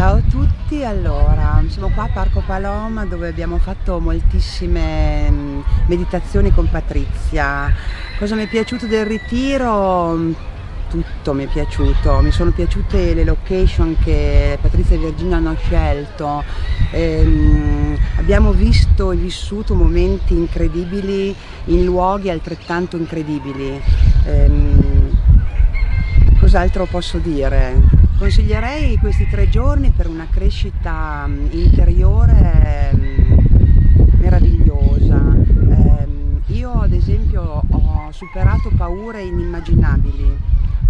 Ciao a tutti, allora siamo qua a Parco Paloma dove abbiamo fatto moltissime mm, meditazioni con Patrizia. Cosa mi è piaciuto del ritiro? Tutto mi è piaciuto, mi sono piaciute le location che Patrizia e Virginia hanno scelto, ehm, abbiamo visto e vissuto momenti incredibili in luoghi altrettanto incredibili. Ehm, Cos'altro posso dire? Consiglierei questi tre giorni per una crescita mm, interiore mm, meravigliosa. Ehm, io ad esempio ho superato paure inimmaginabili,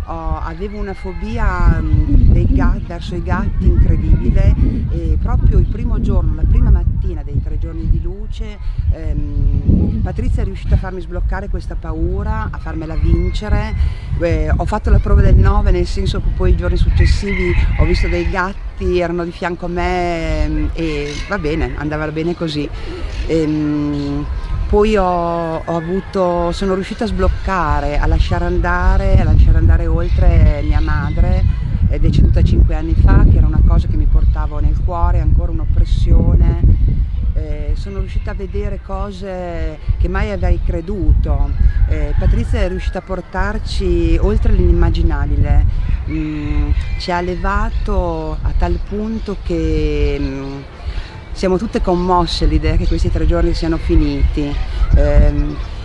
avevo una fobia mm, gatti, verso i gatti incredibile e proprio il primo giorno, la prima mattina dei tre giorni di luce ehm, Patrizia è riuscita a farmi sbloccare questa paura, a farmela vincere eh, ho fatto la prova del 9 nel senso che poi i giorni successivi ho visto dei gatti, erano di fianco a me ehm, e va bene, andava bene così. Ehm, poi ho, ho avuto, sono riuscita a sbloccare, a lasciare andare, a lasciare andare oltre mia madre, deceduta 5 anni fa, che era una cosa che mi portavo nel cuore, ancora un'oppressione. Eh, sono riuscita a vedere cose che mai avrei creduto. Eh, Patrizia è riuscita a portarci oltre l'inimmaginabile, mm, ci ha elevato a tal punto che mm, siamo tutte commosse all'idea che questi tre giorni siano finiti. Eh,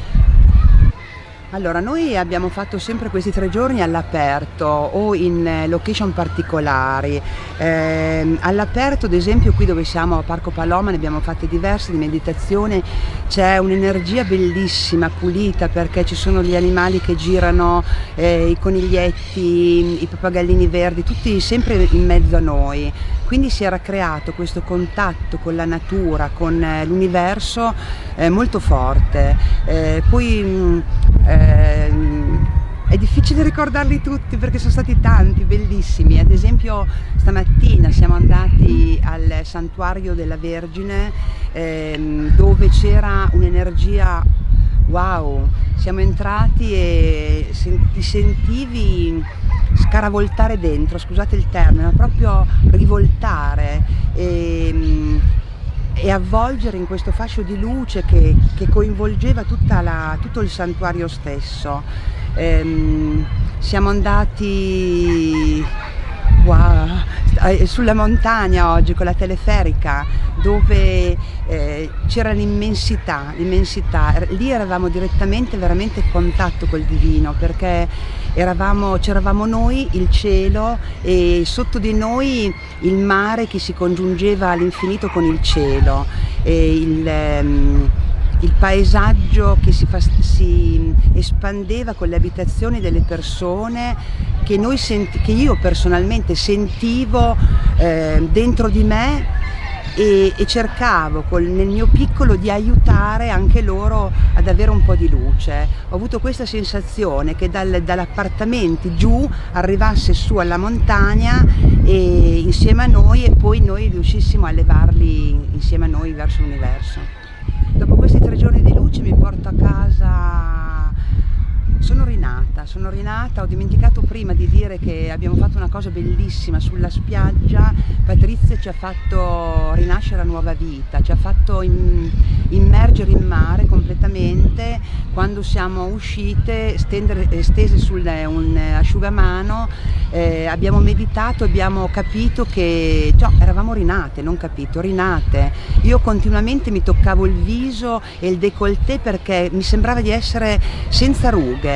allora, noi abbiamo fatto sempre questi tre giorni all'aperto o in eh, location particolari. Eh, all'aperto, ad esempio, qui dove siamo a Parco Paloma, ne abbiamo fatte diverse di meditazione, c'è un'energia bellissima, pulita, perché ci sono gli animali che girano, eh, i coniglietti, i pappagallini verdi, tutti sempre in mezzo a noi quindi si era creato questo contatto con la natura, con eh, l'universo eh, molto forte. Eh, poi mh, ehm, è difficile ricordarli tutti perché sono stati tanti, bellissimi. Ad esempio stamattina siamo andati al santuario della Vergine ehm, dove c'era un'energia wow, siamo entrati e ti sentivi scaravoltare dentro, scusate il termine, ma proprio rivoltare e, e avvolgere in questo fascio di luce che, che coinvolgeva la, tutto il santuario stesso. Ehm, siamo andati wow, eh, sulla montagna oggi con la teleferica dove eh, c'era l'immensità, l'immensità, lì eravamo direttamente veramente in contatto col divino perché c'eravamo noi, il cielo e sotto di noi il mare che si congiungeva all'infinito con il cielo. Il, ehm, il paesaggio che si, si, espandeva con le abitazioni delle persone che, che io personalmente sentivo eh, dentro di me e, e cercavo col, nel mio piccolo di aiutare anche loro ad avere un po' di luce. Ho avuto questa sensazione che dal, dall'appartamento giù arrivasse su alla montagna e insieme a noi e poi noi riuscissimo a levarli insieme a noi verso l'universo. Dopo questi tre giorni di luce mi porto a casa sono rinata, sono rinata, ho dimenticato prima di dire che abbiamo fatto una cosa bellissima sulla spiaggia, Patrizia ci ha fatto rinascere a nuova vita, ci ha fatto immergere in mare completamente, quando siamo uscite stendere, stese su un asciugamano, eh, abbiamo meditato, abbiamo capito che cioè, eravamo rinate, non capito, rinate. Io continuamente mi toccavo il viso e il décolleté perché mi sembrava di essere senza rughe,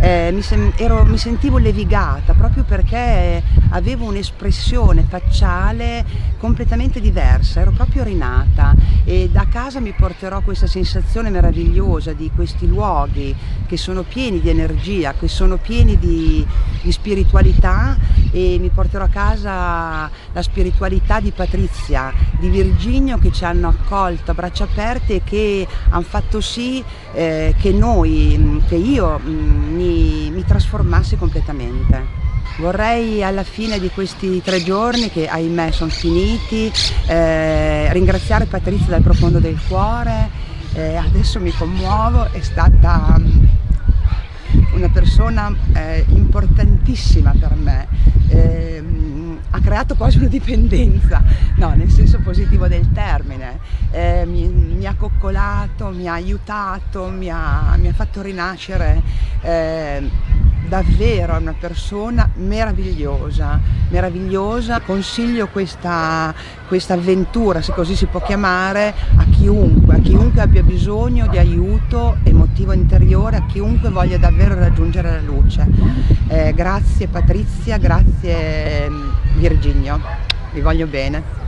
eh, mi, ero, mi, sentivo levigata proprio perché avevo un'espressione facciale completamente diversa, ero proprio rinata e da casa mi porterò questa sensazione meravigliosa di questi luoghi che sono pieni di energia, che sono pieni di, di spiritualità e mi porterò a casa la spiritualità di Patrizia, di Virginio che ci hanno accolto a braccia aperte e che hanno fatto sì eh, che noi, che io mm, mi, mi trasformassi completamente. Vorrei alla fine di questi tre giorni, che ahimè sono finiti, eh, ringraziare Patrizia dal profondo del cuore, eh, adesso mi commuovo, è stata mm, una persona eh, importantissima per me. Ha creato quasi una dipendenza, no, nel senso positivo del termine, eh, mi, mi, ha coccolato, mi ha aiutato, mi ha, mi ha fatto rinascere, eh, davvero è una persona meravigliosa, meravigliosa, consiglio questa, questa avventura, se così si può chiamare, a chiunque, a chiunque abbia bisogno di aiuto emotivo interiore, a chiunque voglia davvero raggiungere la luce. Eh, grazie Patrizia, grazie Virginio, vi voglio bene.